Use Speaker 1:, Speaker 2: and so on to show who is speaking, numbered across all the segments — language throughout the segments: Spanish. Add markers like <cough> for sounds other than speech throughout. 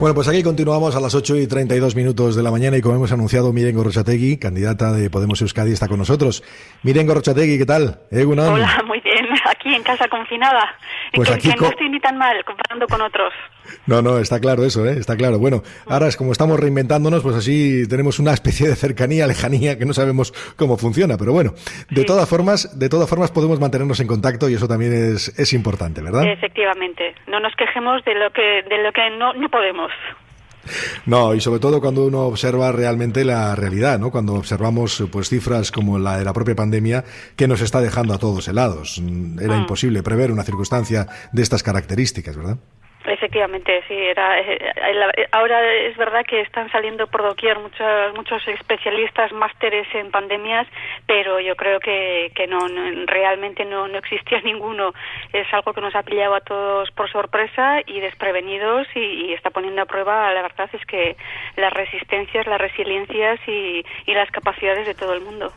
Speaker 1: Bueno, pues aquí continuamos a las 8 y 32 minutos de la mañana y como hemos anunciado, Miren Gorrochategui, candidata de Podemos Euskadi, está con nosotros. Miren Gorrochategui, ¿qué tal?
Speaker 2: Hola, muy bien. Aquí en casa confinada. Pues que, aquí no estoy ni tan mal comparando con otros.
Speaker 1: No, no, está claro eso, ¿eh? está claro. Bueno, ahora es como estamos reinventándonos, pues así tenemos una especie de cercanía, lejanía, que no sabemos cómo funciona. Pero bueno, de todas formas, de todas formas podemos mantenernos en contacto y eso también es, es importante, ¿verdad?
Speaker 2: Efectivamente. No nos quejemos de lo que, de lo que no, no podemos.
Speaker 1: No, y sobre todo cuando uno observa realmente la realidad, ¿no? Cuando observamos pues cifras como la de la propia pandemia que nos está dejando a todos helados. Era mm. imposible prever una circunstancia de estas características, ¿verdad?
Speaker 2: Efectivamente, sí. Era, eh, eh, ahora es verdad que están saliendo por doquier muchos, muchos especialistas, másteres en pandemias, pero yo creo que, que no, realmente no, no existía <laughs> ninguno. Es algo que nos ha pillado a todos por sorpresa y desprevenidos y, está poniendo a prueba, la verdad es que las resistencias, las resiliencias y las capacidades de todo el mundo.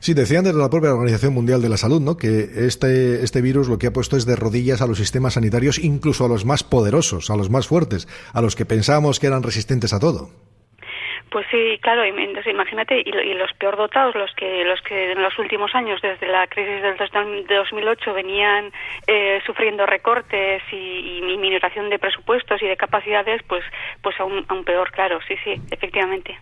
Speaker 1: Sí, decían desde la propia Organización Mundial de la Salud, ¿no? Que este, este virus lo que ha puesto es de rodillas a los sistemas sanitarios, incluso a los más poderosos, a los más fuertes, a los que pensábamos que eran resistentes a todo.
Speaker 2: Pues sí, claro, imagínate, y, los peor dotados, los que, los que en los últimos años, desde la crisis del 2008, venían eh, sufriendo recortes y, y, de presupuestos y de capacidades, pues, pues aún, aún peor, claro, sí, sí, efectivamente.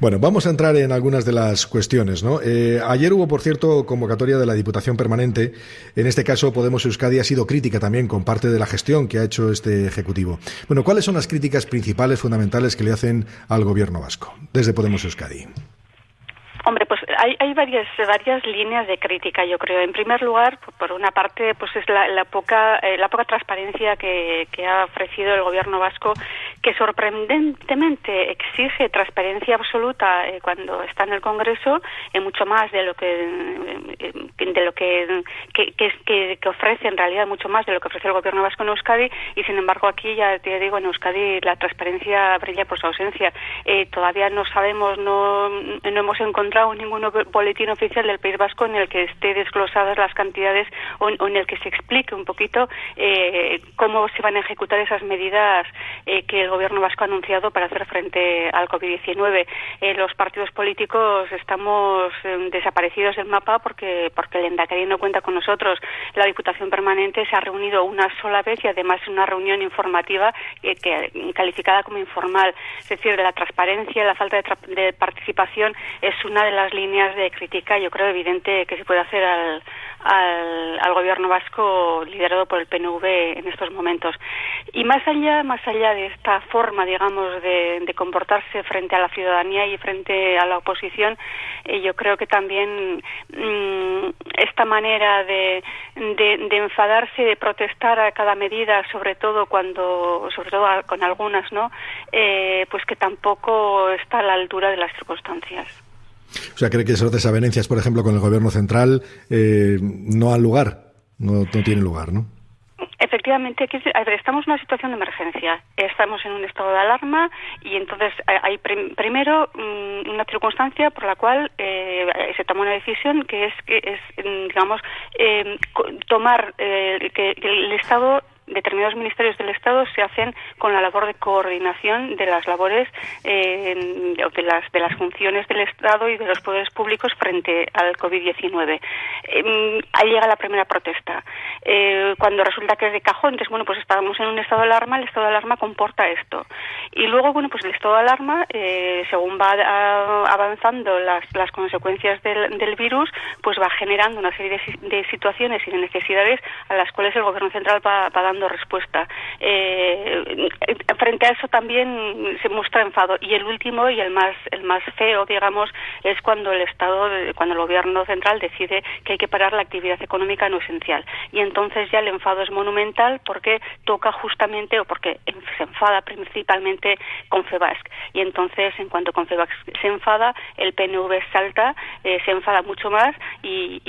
Speaker 1: Bueno, vamos a entrar en algunas de las cuestiones. ¿no? Eh, ayer hubo, por cierto, convocatoria de la Diputación Permanente. En este caso, Podemos Euskadi ha sido crítica también con parte de la gestión que ha hecho este Ejecutivo. Bueno, ¿cuáles son las críticas principales, fundamentales que le hacen al Gobierno vasco desde Podemos Euskadi?
Speaker 2: Hombre, pues hay, varias varias líneas de crítica, yo creo. En primer lugar, por una parte, pues es la, poca eh, la poca transparencia que, ha ofrecido el gobierno vasco, que sorprendentemente exige transparencia absoluta eh, cuando está en el Congreso, eh, mucho más de lo que de lo que que, que, ofrece en realidad mucho más de lo que ofrece el gobierno vasco en Euskadi y sin embargo aquí ya te digo en Euskadi la transparencia brilla por su ausencia. todavía no sabemos, no no hemos encontrado ningún boletín oficial del País Vasco en el que esté desglosadas las cantidades o, en el que se explique un poquito eh, cómo se van a ejecutar esas medidas eh, que el Gobierno vasco ha anunciado para hacer frente al COVID-19. Eh, los partidos políticos estamos desaparecidos del mapa porque porque el Endacari no cuenta con nosotros. La Diputación Permanente se ha reunido una sola vez y además una reunión informativa que, calificada como informal. Es decir, de la transparencia, la falta de, de participación es una de las líneas de crítica, yo creo, evidente que se puede hacer al, al, gobierno vasco liderado por el PNV en estos momentos. Y más allá, más allá de esta forma, digamos, de, comportarse frente a la ciudadanía y frente a la oposición, eh, yo creo que también mm, esta manera de, de, enfadarse, de protestar a cada medida, sobre todo cuando, sobre todo con algunas, ¿no? Eh, pues que tampoco está a la altura de las circunstancias.
Speaker 1: O sea, ¿cree que esas desavenencias, por ejemplo, con el gobierno central eh, no han lugar? No, no tienen lugar, ¿no?
Speaker 2: Efectivamente, estamos en una situación de emergencia. Estamos en un estado de alarma y entonces eh, hay primero mm, una circunstancia por la cual eh, se toma una decisión que es que es mm, digamos tomar que el Estado determinados ministerios del Estado se hacen con la labor de coordinación de las labores eh, de las de las funciones del Estado y de los poderes públicos frente al COVID-19. Eh, ahí llega la primera protesta. Eh, cuando resulta que es de cajón, entonces, bueno, pues estábamos en un estado de alarma, el estado de alarma comporta esto. Y luego, bueno, pues el estado de alarma, según va avanzando las, las consecuencias del, del, virus, pues va generando una serie de, situaciones y de necesidades a las cuales el Gobierno Central va dando respuesta. Eh, frente a eso también se muestra enfado. Y el último y el más el más feo, digamos, es cuando el Estado, cuando el Gobierno central decide que hay que parar la actividad económica no esencial. Y entonces ya el enfado es monumental porque toca justamente o porque se enfada principalmente con FEBASC y entonces en cuanto con FEBASC se enfada el PNV salta, eh, se enfada mucho más y,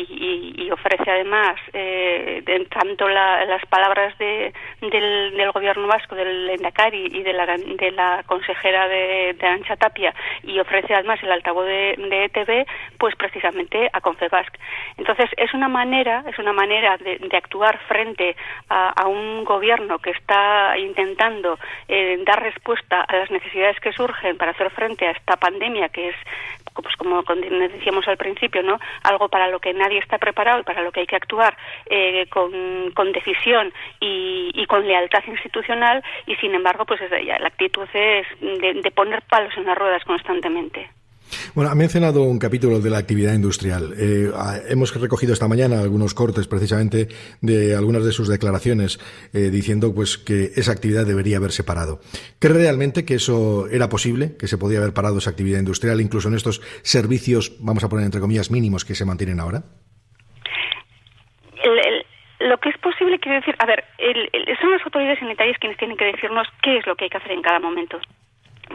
Speaker 2: ofrece además eh, tanto las palabras de de, del, gobierno vasco, del Endacari y de la, de la consejera de, de Ancha Tapia y ofrece además el altavoz de, de ETV, pues precisamente a Confebasc. Entonces es una manera, es una manera de, actuar frente a, un gobierno que está intentando eh, dar respuesta a las necesidades que surgen para hacer frente a esta pandemia que es pues como decíamos al principio, ¿no? Algo para lo que nadie está preparado y para lo que hay que actuar eh, con, con, decisión y, y, con lealtad institucional y sin embargo, pues es, la actitud es de, de poner palos en las ruedas constantemente.
Speaker 1: Bueno, ha mencionado un capítulo de la actividad industrial. Eh, hemos recogido esta mañana algunos cortes precisamente de algunas de sus declaraciones eh, diciendo pues que esa actividad debería haberse parado. ¿Cree realmente que eso era posible, que se podía haber parado esa actividad industrial incluso en estos servicios, vamos a poner entre comillas, mínimos que se mantienen ahora?
Speaker 2: Lo que es posible, quiero decir, a ver, son las autoridades sanitarias quienes tienen que decirnos qué es lo que hay que hacer en cada momento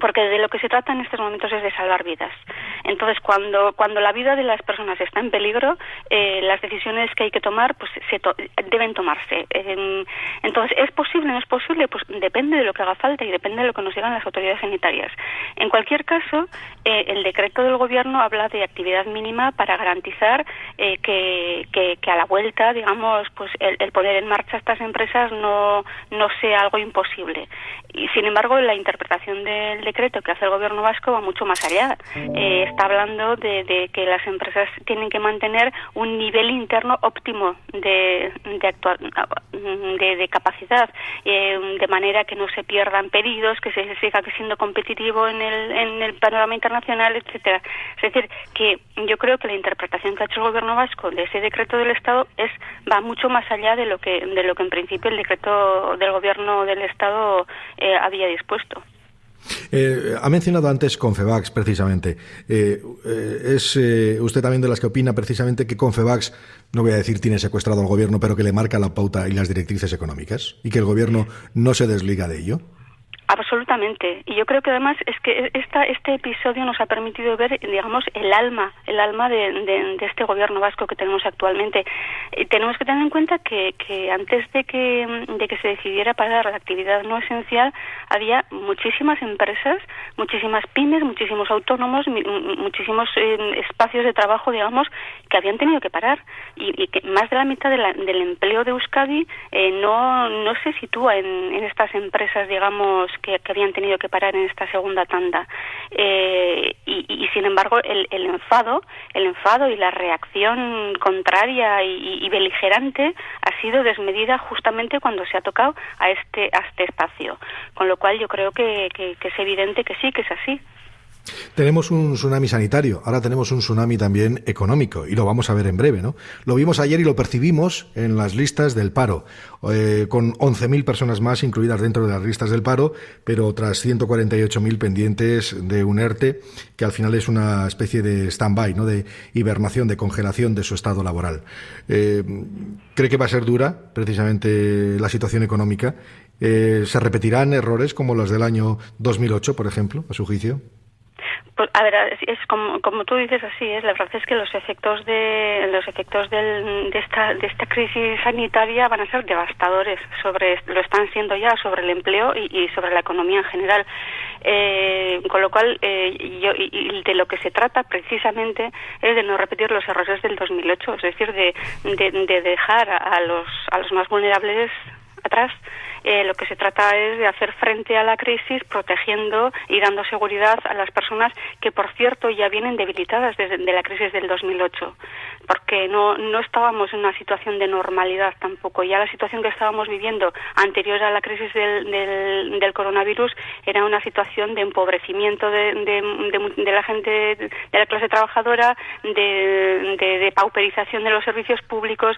Speaker 2: porque de lo que se trata en estos momentos es de salvar vidas. Entonces, cuando, cuando la vida de las personas está en peligro, eh, las decisiones que hay que tomar pues se deben tomarse. entonces, ¿es posible? ¿No es posible? Pues depende de lo que haga falta y depende de lo que nos digan las autoridades sanitarias. En cualquier caso, eh, el decreto del Gobierno habla de actividad mínima para garantizar eh, que, que, a la vuelta, digamos, pues el, el, poner en marcha estas empresas no, no sea algo imposible. Y, sin embargo, la interpretación del decreto que hace el gobierno vasco va mucho más allá. Eh, está hablando de, que las empresas tienen que mantener un nivel interno óptimo de, de, de, capacidad, eh, de manera que no se pierdan pedidos, que se siga siendo competitivo en el, en el panorama internacional, etcétera. Es decir, que yo creo que la interpretación que ha hecho el gobierno vasco de ese decreto del Estado es va mucho más allá de lo que de lo que en principio el decreto del gobierno del Estado eh, había dispuesto.
Speaker 1: Eh, ha mencionado antes Confebax, precisamente. Eh, eh, ¿Es usted también de las que opina precisamente que Confebax, no voy a decir tiene secuestrado al gobierno, pero que le marca la pauta y las directrices económicas? ¿Y que el gobierno no se desliga de ello?
Speaker 2: Absolutamente. Y yo creo que además es que esta, este episodio nos ha permitido ver, digamos, el alma, el alma de, de, este gobierno vasco que tenemos actualmente. Tenemos que tener en cuenta que, que antes de que, de que se decidiera parar la actividad no esencial, había muchísimas empresas, muchísimas pymes, muchísimos autónomos, muchísimos eh, espacios de trabajo, digamos, que habían tenido que parar. Y, que más de la mitad del empleo de Euskadi eh, no, no se sitúa en estas empresas, digamos, que, habían tenido que parar en esta segunda tanda. Eh, y, sin embargo, el, enfado, el enfado y la reacción contraria y, beligerante ha sido desmedida justamente cuando se ha tocado a este, a este espacio. Con lo cual yo creo que es evidente que sí, que es así.
Speaker 1: Tenemos un tsunami sanitario, ahora tenemos un tsunami también económico y lo vamos a ver en breve, ¿no? Lo vimos ayer y lo percibimos en las listas del paro, eh, con 11.000 personas más incluidas dentro de las listas del paro, pero otras 148.000 pendientes de un ERTE, que al final es una especie de stand-by, ¿no? De hibernación, de congelación de su estado laboral. Eh, ¿Cree que va a ser dura precisamente la situación económica? Eh, ¿Se repetirán errores como los del año 2008, por ejemplo, a su juicio?
Speaker 2: Pues, a ver, es como, como tú dices así, es la verdad es que los efectos de los efectos de esta de esta crisis sanitaria van a ser devastadores sobre lo están siendo ya sobre el empleo y, sobre la economía en general. Eh, con lo cual, eh, yo, y, de lo que se trata precisamente es de no repetir los errores del 2008, es decir, de, de, dejar a los a los más vulnerables atrás eh, lo que se trata es de hacer frente a la crisis protegiendo y dando seguridad a las personas que, por cierto, ya vienen debilitadas desde la crisis del 2008, porque no, no estábamos en una situación de normalidad tampoco. Ya la situación que estábamos viviendo anterior a la crisis del, del, coronavirus era una situación de empobrecimiento de, de, la gente, de la clase trabajadora, de, de, pauperización de los servicios públicos.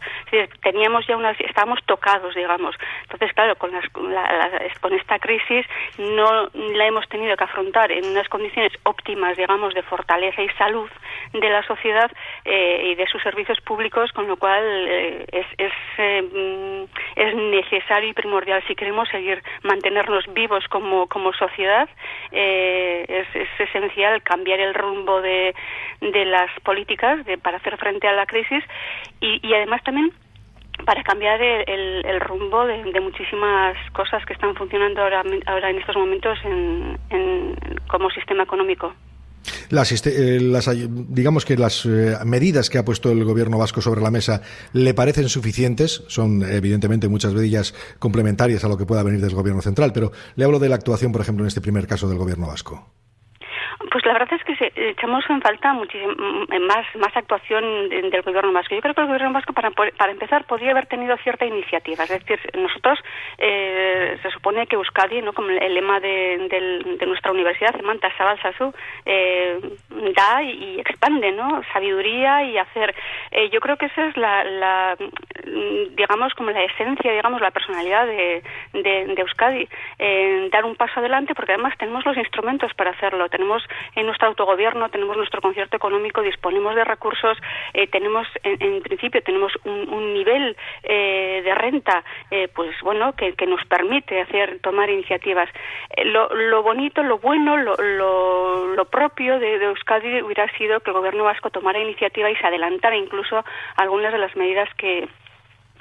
Speaker 2: Teníamos ya unas, estábamos tocados, digamos. Entonces, claro, con con, esta crisis no la hemos tenido que afrontar en unas condiciones óptimas, digamos, de fortaleza y salud de la sociedad eh, y de sus servicios públicos, con lo cual eh, es, es, eh, es, necesario y primordial si queremos seguir mantenernos vivos como, como sociedad. es, es, esencial cambiar el rumbo de, de las políticas de, para hacer frente a la crisis y, y además también para cambiar el, rumbo de, muchísimas cosas que están funcionando ahora, ahora en estos momentos en, como sistema económico.
Speaker 1: Las, eh, digamos que las eh, medidas que ha puesto el gobierno vasco sobre la mesa le parecen suficientes, son evidentemente muchas de ellas complementarias a lo que pueda venir del gobierno central, pero le hablo de la actuación, por ejemplo, en este primer caso del gobierno vasco.
Speaker 2: Pues la verdad es que echamos en falta muchísimo mm, más más actuación del gobierno vasco. Yo creo que el gobierno vasco, para, para empezar, podría haber tenido cierta iniciativa. Es decir, nosotros eh, se supone que Euskadi, no como el lema de, nuestra universidad, Manta Sabal eh, da y, expande, ¿no? Sabiduría y hacer. Eh, yo creo que esa es la, mm, digamos, como la esencia, digamos, la personalidad de, de, Euskadi. dar un paso adelante, porque además tenemos los instrumentos para hacerlo. Tenemos en nuestro autogobierno, tenemos nuestro concierto económico, disponemos de recursos, eh, tenemos, en, principio, tenemos un, nivel eh, de renta, eh, pues bueno, que, nos permite hacer, tomar iniciativas. Lo, bonito, lo bueno, lo, propio de, de, Euskadi hubiera sido que el gobierno vasco tomara iniciativa y se adelantara incluso algunas de las medidas que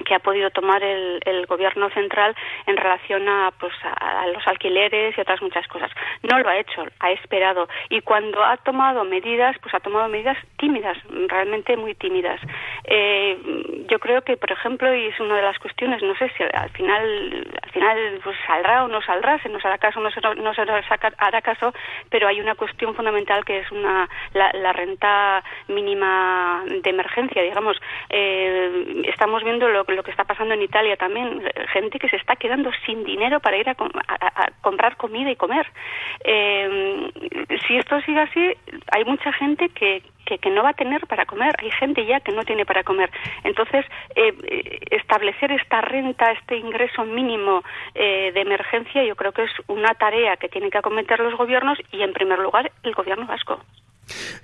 Speaker 2: que ha podido tomar el, el, gobierno central en relación a, pues, a, los alquileres y otras muchas cosas. No lo ha hecho, ha esperado. Y cuando ha tomado medidas, pues ha tomado medidas tímidas, realmente muy tímidas. Eh, yo creo que, por ejemplo, y es una de las cuestiones, no sé si al final, al final pues, saldrá o no saldrá, se nos hará caso o no se, no se nos hará caso, pero hay una cuestión fundamental que es una, la, renta mínima de emergencia, digamos. Eh, estamos viendo lo lo que está pasando en Italia también, gente que se está quedando sin dinero para ir a, comprar comida y comer. Eh, si esto sigue así, hay mucha gente que, que, no va a tener para comer. Hay gente ya que no tiene para comer. Entonces, eh, establecer esta renta, este ingreso mínimo eh, de emergencia, yo creo que es una tarea que tienen que acometer los gobiernos y, en primer lugar, el gobierno vasco.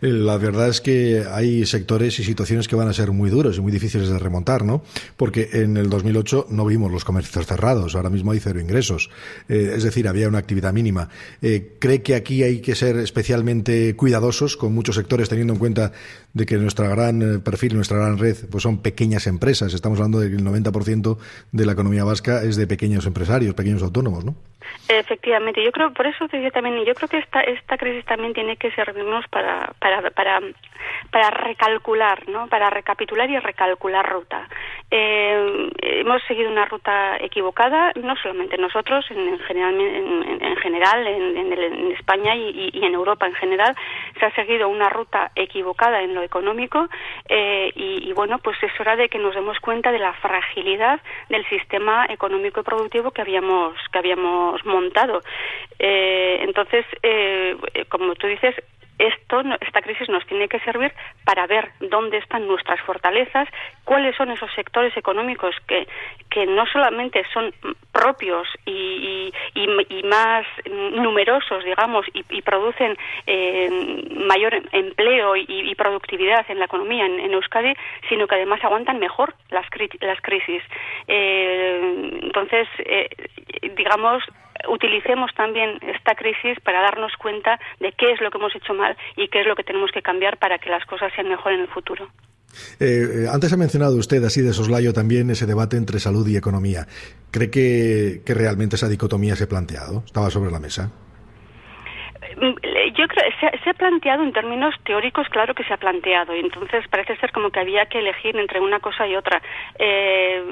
Speaker 1: Eh, la verdad es que hay sectores y situaciones que van a ser muy duros y muy difíciles de remontar, ¿no? Porque en el 2008 no vimos los comercios cerrados, ahora mismo hay cero ingresos, eh, es decir, había una actividad mínima. Eh, ¿Cree que aquí hay que ser especialmente cuidadosos con muchos sectores, teniendo en cuenta de que nuestra gran perfil, nuestra gran red, pues son pequeñas empresas? Estamos hablando de que el 90% de la economía vasca es de pequeños empresarios, pequeños autónomos, ¿no?
Speaker 2: Efectivamente, yo creo, por eso decía también, yo creo que esta, esta crisis también tiene que servirnos para, para, para, para recalcular, ¿no? Para recapitular y recalcular ruta. Eh, hemos seguido una ruta equivocada, no solamente nosotros, en, general, en, general, en, España y, en Europa en general, se ha seguido una ruta equivocada en lo económico eh, y, y, bueno, pues es hora de que nos demos cuenta de la fragilidad del sistema económico y productivo que habíamos que habíamos montado. Eh, entonces, eh, como tú dices, esto, esta crisis nos tiene que servir para ver dónde están nuestras fortalezas, cuáles son esos sectores económicos que, que no solamente son propios y, y, más numerosos, digamos, y, producen eh, mayor empleo y, productividad en la economía en, Euskadi, sino que además aguantan mejor las, las crisis. Eh, entonces, eh, digamos, utilicemos también esta crisis para darnos cuenta de qué es lo que hemos hecho mal y qué es lo que tenemos que cambiar para que las cosas sean mejor en el futuro.
Speaker 1: Eh, eh, antes ha mencionado usted, así de soslayo, también ese debate entre salud y economía. ¿Cree que, que realmente esa dicotomía se ha planteado? ¿Estaba sobre la mesa?
Speaker 2: Yo creo se, ha planteado en términos teóricos, claro que se ha planteado, y entonces parece ser como que había que elegir entre una cosa y otra. Eh,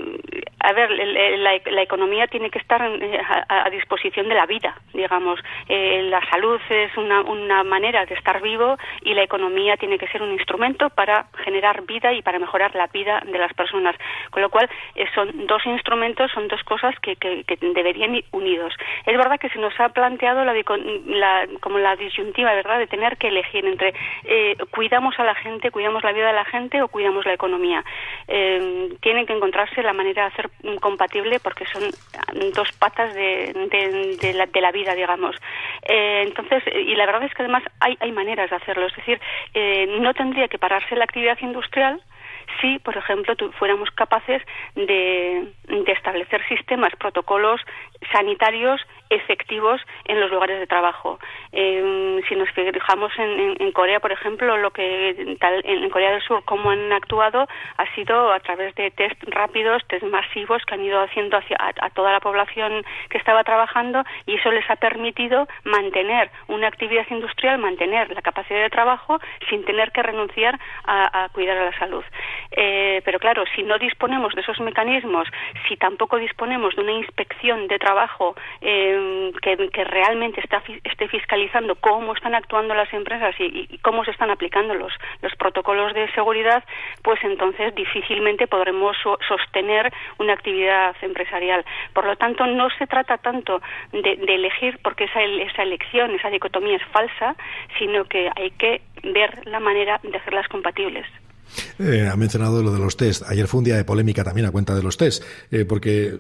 Speaker 2: a ver, la, economía tiene que estar eh, a, disposición de la vida, digamos. Eh, la salud es una, manera de estar vivo y la economía tiene que ser un instrumento para generar vida y para mejorar la vida de las personas. Con lo cual, son dos instrumentos, son dos cosas que, que, deberían ir unidos. Es verdad que se nos ha planteado la, la como la disyuntiva, ¿verdad?, de tener que elegir entre eh, cuidamos a la gente, cuidamos la vida de la gente o cuidamos la economía. Eh, tienen que encontrarse la manera de hacer compatible porque son dos patas de, la, de la, vida, digamos. Eh, entonces, y la verdad es que además hay, hay maneras de hacerlo. Es decir, no tendría que pararse la actividad industrial si, por ejemplo, fuéramos capaces de, de, establecer sistemas, protocolos sanitarios efectivos en los lugares de trabajo. Em, si nos fijamos en, Corea, por ejemplo, lo que tal, en Corea del Sur, cómo han actuado ha sido a través de test rápidos, test masivos que han ido haciendo hacia, a, toda la población que estaba trabajando y eso les ha permitido mantener una actividad industrial, mantener la capacidad de trabajo sin tener que renunciar a, cuidar a la salud. Eh, pero claro, si no disponemos de esos mecanismos, si tampoco disponemos de una inspección de trabajo eh, que, realmente está, esté fiscalizando cómo están actuando las empresas y, cómo se están aplicando los, los protocolos de seguridad, pues entonces difícilmente podremos sostener una actividad empresarial. Por lo tanto, no se trata tanto de, elegir porque esa, esa elección, esa dicotomía es falsa, sino que hay que ver la manera de hacerlas compatibles.
Speaker 1: Eh, ha mencionado lo de los test. Ayer fue un día de polémica también a cuenta de los test, eh, porque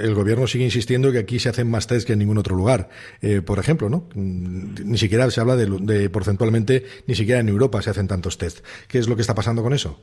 Speaker 1: el gobierno sigue insistiendo que aquí se hacen más test que en ningún otro lugar. Eh, por ejemplo, ¿no? Mm, ni siquiera se habla de, de, porcentualmente, ni siquiera en Europa se hacen tantos test. ¿Qué es lo que está pasando con eso?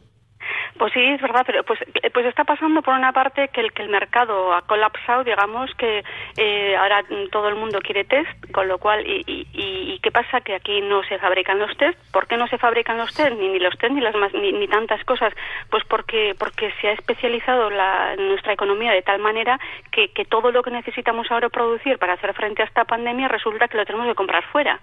Speaker 2: Pues sí, es verdad, pero pues, pues está pasando por una parte que el, que el mercado ha colapsado, digamos, que eh, ahora todo el mundo quiere test, con lo cual, y, y, y, qué pasa? Que aquí no se fabrican los test. ¿Por qué no se fabrican los test? Ni, ni los test ni, las más, ni, ni, tantas cosas. Pues porque, porque se ha especializado la, nuestra economía de tal manera que, que todo lo que necesitamos ahora producir para hacer frente a esta pandemia resulta que lo tenemos que comprar fuera.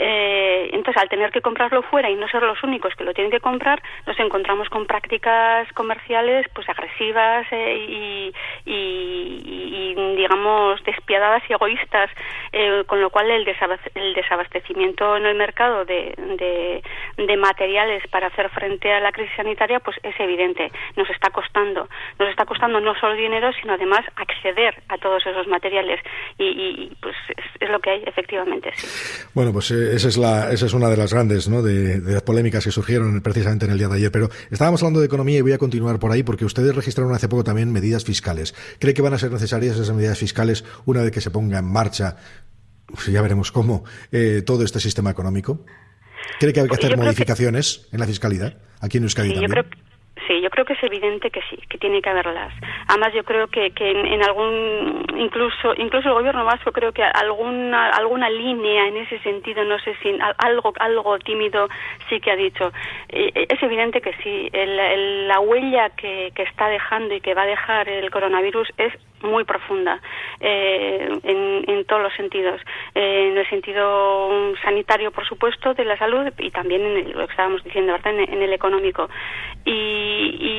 Speaker 2: Eh, entonces, al tener que comprarlo fuera y no ser los únicos que lo tienen que comprar, nos encontramos con prácticas comerciales pues agresivas eh, y, digamos despiadadas y egoístas, eh, con lo cual el, desabastecimiento en el mercado de, de, materiales para hacer frente a la crisis sanitaria pues es evidente, nos está costando, nos está costando no solo dinero sino además acceder a todos esos materiales y, pues es, lo que hay efectivamente.
Speaker 1: Bueno, pues esa es, la, esa es una de las grandes ¿no? de, las polémicas que surgieron precisamente en el día de ayer. Pero estábamos hablando de economía y voy a continuar por ahí porque ustedes registraron hace poco también medidas fiscales. ¿Cree que van a ser necesarias esas medidas fiscales una vez que se ponga en marcha, pues ya veremos cómo, eh, todo este sistema económico? ¿Cree que hay que hacer modificaciones en la fiscalidad aquí en Euskadi también?
Speaker 2: Sí, yo creo que es evidente que sí, que tiene que haberlas. Además, yo creo que, que en, algún, incluso, incluso el gobierno vasco, creo que alguna, alguna línea en ese sentido, no sé si algo, algo tímido sí que ha dicho. Eh, eh, es evidente que sí, la huella que, que está dejando y que va a dejar el coronavirus es muy profunda eh, en, en, todos los sentidos. Eh, en el sentido sanitario, por supuesto, de la salud y también en lo que estábamos diciendo, ¿verdad? En, el económico. Y, y,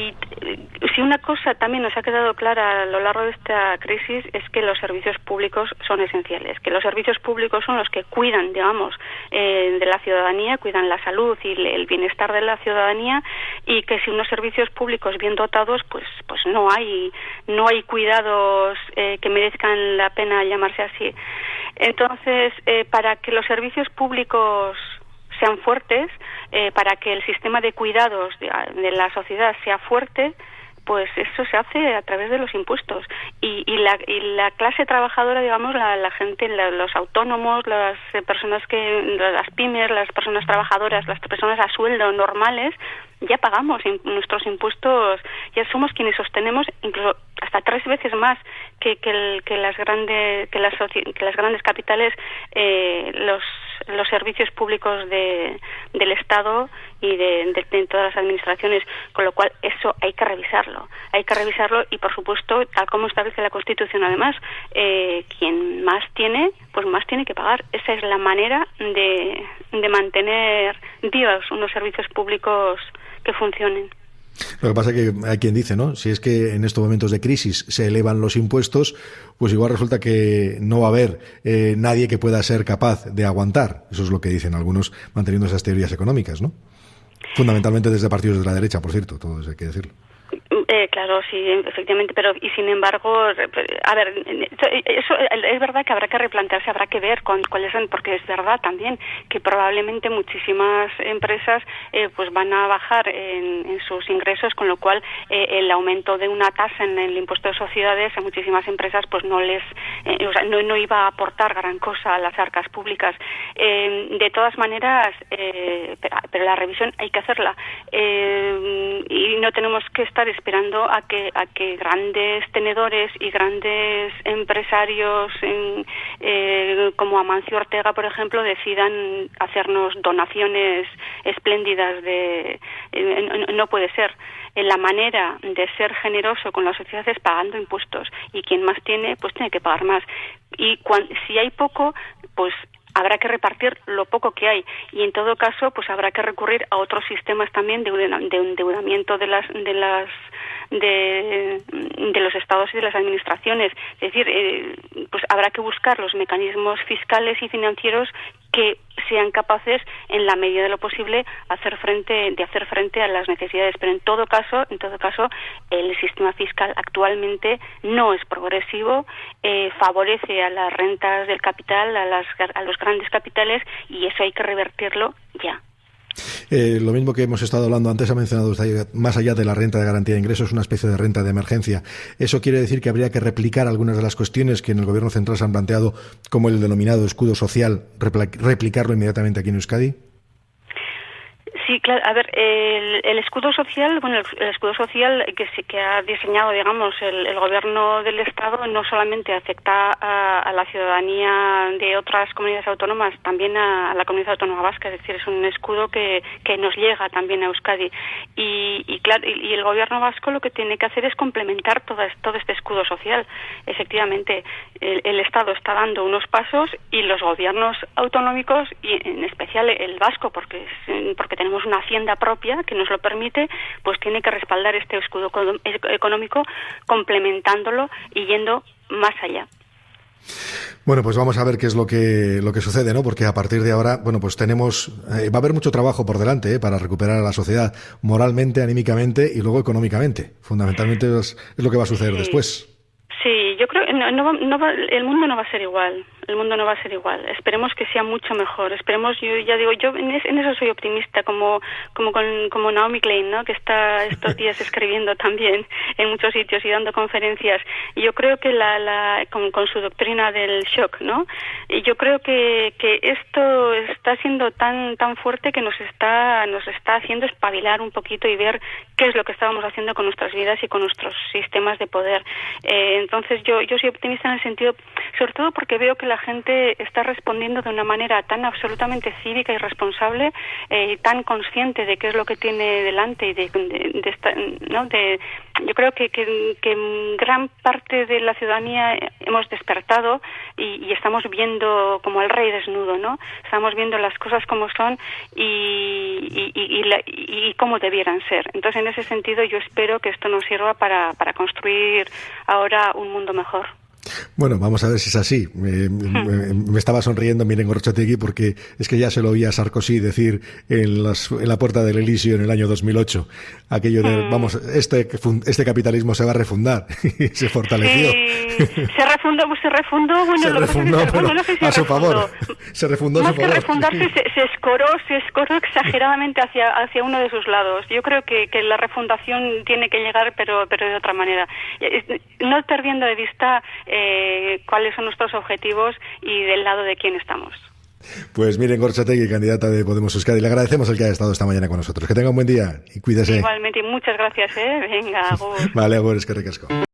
Speaker 2: si una cosa también nos ha quedado clara a lo largo de esta crisis es que los servicios públicos son esenciales, que los servicios públicos son los que cuidan, digamos, eh, de la ciudadanía, cuidan la salud y el bienestar de la ciudadanía y que si unos servicios públicos bien dotados, pues, pues no hay, no hay cuidado eh, que merezcan la pena llamarse así. Entonces, eh, para que los servicios públicos sean fuertes, eh, para que el sistema de cuidados de, la sociedad sea fuerte, pues eso se hace a través de los impuestos. Y, la, la, clase trabajadora digamos la, gente los autónomos las personas que las pymes las personas trabajadoras las personas a sueldo normales ya pagamos nuestros impuestos ya somos quienes sostenemos incluso hasta tres veces más que, que, que las grandes que las, que las grandes capitales eh, los los servicios públicos de, del Estado y de, de, todas las administraciones, con lo cual eso hay que revisarlo, hay que revisarlo y por supuesto, tal como establece la Constitución además, eh, quien más tiene, pues más tiene que pagar. Esa es la manera de, de mantener vivos unos servicios públicos que funcionen.
Speaker 1: Lo que pasa es que hay quien dice, ¿no? Si es que en estos momentos de crisis se elevan los impuestos, pues igual resulta que no va a haber eh, nadie que pueda ser capaz de aguantar. Eso es lo que dicen algunos manteniendo esas teorías económicas, ¿no? Fundamentalmente desde partidos de la derecha, por cierto, todo eso hay que decirlo.
Speaker 2: Eh, claro, sí, efectivamente, pero y sin embargo, a ver, eso es verdad que habrá que replantearse, habrá que ver cuáles son, porque es verdad también que probablemente muchísimas empresas eh, pues van a bajar en, sus ingresos, con lo cual eh, el aumento de una tasa en el impuesto de sociedades a muchísimas empresas pues no les, eh, o sea, no, no iba a aportar gran cosa a las arcas públicas. de todas maneras, pero, la revisión hay que hacerla y no tenemos que estar esperando a que que a que grandes tenedores y grandes empresarios eh, como Amancio Ortega, por ejemplo, decidan hacernos donaciones espléndidas de eh, no puede ser. La manera de ser generoso con la sociedad es pagando impuestos y quien más tiene pues tiene que pagar más. Y si hay poco pues habrá que repartir lo poco que hay. Y en todo caso pues habrá que recurrir a otros sistemas también de endeudamiento de las de las de, los estados y de las administraciones. Es decir, eh, pues habrá que buscar los mecanismos fiscales y financieros que sean capaces en la medida de lo posible hacer frente de hacer frente a las necesidades pero en todo caso en todo caso el sistema fiscal actualmente no es progresivo eh, favorece a las rentas del capital a las a los grandes capitales y eso hay que revertirlo ya
Speaker 1: eh, lo mismo que hemos estado hablando antes, ha mencionado usted, más allá de la renta de garantía de ingresos, una especie de renta de emergencia. ¿Eso quiere decir que habría que replicar algunas de las cuestiones que en el Gobierno central se han planteado, como el denominado escudo social, replicarlo inmediatamente aquí en Euskadi?
Speaker 2: Sí, claro. A ver, el, escudo social, bueno, el, escudo social que sí que ha diseñado, digamos, el, gobierno del Estado no solamente afecta a, la ciudadanía de otras comunidades autónomas, también a, la comunidad autónoma vasca. Es decir, es un escudo que, que nos llega también a Euskadi. Y, y claro, y, el gobierno vasco lo que tiene que hacer es complementar todo, todo este escudo social. Efectivamente, el, Estado está dando unos pasos y los gobiernos autonómicos y en especial el vasco, porque porque tenemos una hacienda propia que nos lo permite, pues tiene que respaldar este escudo económico complementándolo y yendo más allá.
Speaker 1: Bueno, pues vamos a ver qué es lo que, lo que sucede, ¿no? Porque a partir de ahora, bueno, pues tenemos, eh, va a haber mucho trabajo por delante ¿eh? para recuperar a la sociedad moralmente, anímicamente y luego económicamente. Fundamentalmente es, lo que va a suceder después.
Speaker 2: Sí, yo creo que no, no, el mundo no va a ser igual el mundo no va a ser igual. Esperemos que sea mucho mejor. Esperemos, yo ya digo, yo en, eso soy optimista, como como con, como Naomi Klein, ¿no? Que está estos días <laughs> escribiendo también en muchos sitios y dando conferencias. Y yo creo que la, la con, su doctrina del shock, ¿no? Y yo creo que, que esto está siendo tan tan fuerte que nos está nos está haciendo espabilar un poquito y ver qué es lo que estábamos haciendo con nuestras vidas y con nuestros sistemas de poder. Eh, entonces yo yo soy optimista en el sentido, sobre todo porque veo que la gente está respondiendo de una manera tan absolutamente cívica y responsable eh, y tan consciente de qué es lo que tiene delante y de, ¿no? de yo creo que, que, gran parte de la ciudadanía hemos despertado y, estamos viendo como el rey desnudo, ¿no? Estamos viendo las cosas como son y, y, cómo debieran ser. Entonces, en ese sentido, yo espero que esto nos sirva para, para construir ahora un mundo mejor.
Speaker 1: Bueno, vamos a ver si es así. Me, estaba sonriendo Miren Gorchategui porque es que ya se lo oía a Sarkozy decir en, la puerta del Elíseo en el año 2008. Aquello de, mm. vamos, este, este capitalismo se va a refundar <laughs> y se fortaleció.
Speaker 2: Se refundó, se refundó, bueno, se refundó,
Speaker 1: a su favor. Se refundó
Speaker 2: Más
Speaker 1: a su favor.
Speaker 2: que refundarse, se, escoró, se escoró exageradamente hacia, hacia uno de sus lados. Yo creo que, que la refundación tiene que llegar, pero, pero de otra manera. No perdiendo de vista eh, cuáles son nuestros objetivos y del lado de quién estamos.
Speaker 1: Pues miren, Gorchategui, candidata de Podemos Euskadi, le agradecemos el que haya estado esta mañana con nosotros. Que tenga un buen día y cuídese.
Speaker 2: Igualmente, y muchas gracias, ¿eh? Venga, <laughs>
Speaker 1: Vale, Agur, es que recasco.